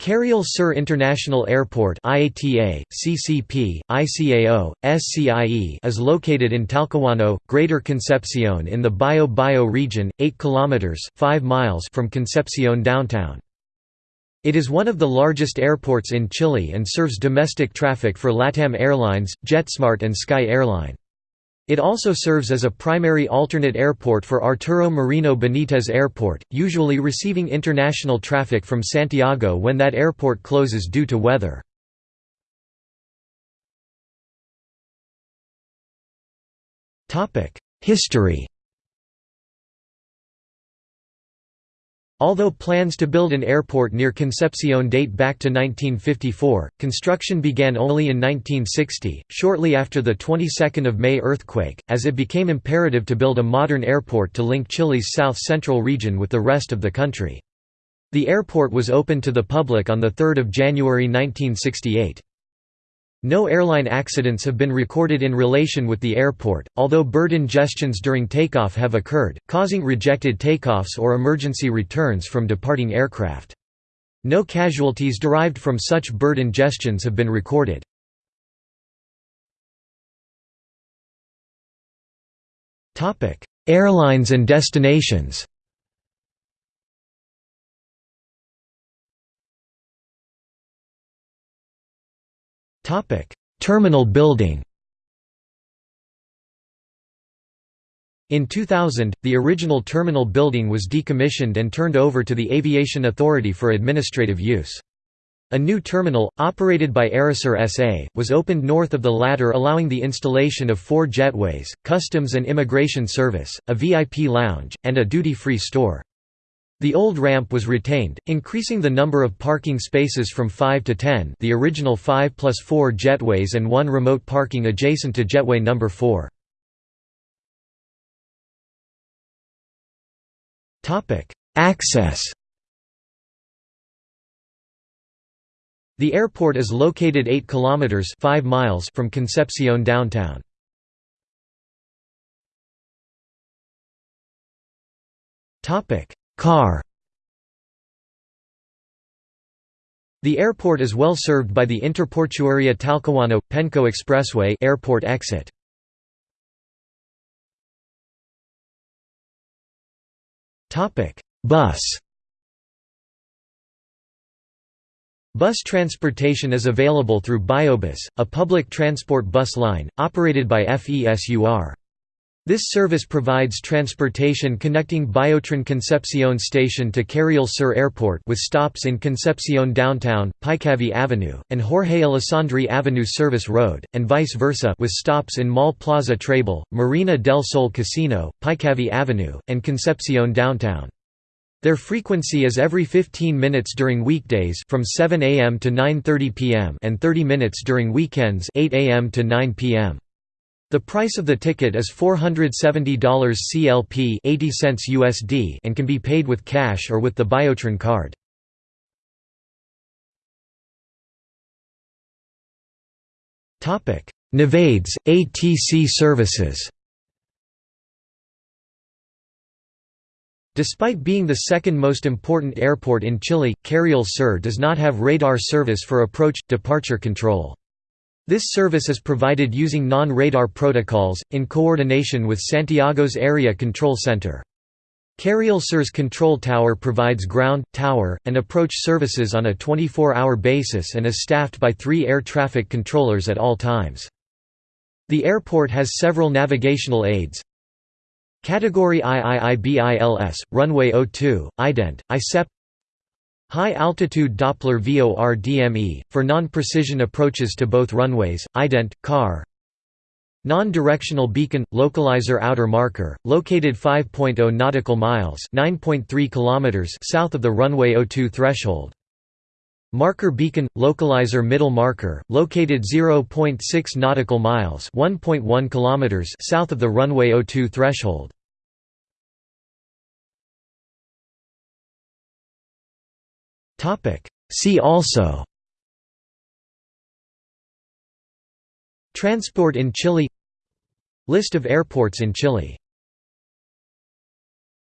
Carriel Sur International Airport IATA, CCP, ICAO, SCIE is located in Talcahuano, Greater Concepcion in the Bio Bio region, 8 kilometers 5 miles from Concepcion downtown. It is one of the largest airports in Chile and serves domestic traffic for LATAM Airlines, JetSmart and Sky Airline. It also serves as a primary alternate airport for Arturo Merino Benitez Airport, usually receiving international traffic from Santiago when that airport closes due to weather. History Although plans to build an airport near Concepcion date back to 1954, construction began only in 1960, shortly after the 22nd of May earthquake, as it became imperative to build a modern airport to link Chile's south-central region with the rest of the country. The airport was opened to the public on 3 January 1968. No airline accidents have been recorded in relation with the airport, although bird ingestions during takeoff have occurred, causing rejected takeoffs or emergency returns from departing aircraft. No casualties derived from such bird ingestions have been recorded. Airlines and destinations Terminal building In 2000, the original terminal building was decommissioned and turned over to the Aviation Authority for administrative use. A new terminal, operated by Aerosur SA, was opened north of the latter allowing the installation of four jetways, customs and immigration service, a VIP lounge, and a duty-free store. The old ramp was retained, increasing the number of parking spaces from 5 to 10 the original 5 plus 4 jetways and one remote parking adjacent to jetway number 4. Access The airport is located 8 kilometers 5 miles from Concepcion downtown. Topic: Car The airport is well served by the Interportuaria Talcahuano – Penco Expressway airport exit. Bus Bus transportation is available through Biobus, a public transport bus line, operated by FESUR. This service provides transportation connecting Biotren Concepcion Station to Carriel Sur Airport with stops in Concepcion Downtown, Paicavi Avenue, and Jorge Alessandri Avenue Service Road, and vice versa with stops in Mall Plaza Trébol, Marina del Sol Casino, Paicavi Avenue, and Concepcion Downtown. Their frequency is every 15 minutes during weekdays from 7 a.m. to 9.30 p.m. and 30 minutes during weekends 8 a.m. to 9 p.m. The price of the ticket is $470 CLP 80 cents USD and can be paid with cash or with the Biotren card. Navaids, ATC services Despite being the second most important airport in Chile, Carriel Sur does not have radar service for approach-departure control. This service is provided using non-radar protocols, in coordination with Santiago's Area Control Center. Carriel Sur's control tower provides ground, tower, and approach services on a 24-hour basis and is staffed by three air traffic controllers at all times. The airport has several navigational aids. Category IIIBILS, Runway 02, IDENT, ICEP High-altitude Doppler VOR DME, for non-precision approaches to both runways, ident, car Non-directional beacon, localizer outer marker, located 5.0 nautical miles kilometers south of the runway 02 threshold. Marker beacon, localizer middle marker, located 0.6 nautical miles 1.1 kilometers south of the runway 02 threshold. Topic. See also Transport in Chile List of airports in Chile